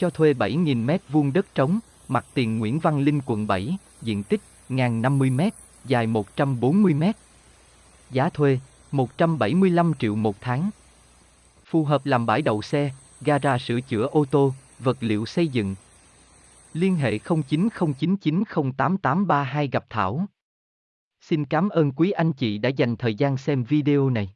Cho thuê 7.000 m2 đất trống, mặt tiền Nguyễn Văn Linh quận 7, diện tích 1.050 m, dài 140m, Giá thuê 175 triệu một tháng. Phù hợp làm bãi đậu xe, gara sửa chữa ô tô, vật liệu xây dựng. Liên hệ 0909908832 gặp Thảo. Xin cảm ơn quý anh chị đã dành thời gian xem video này.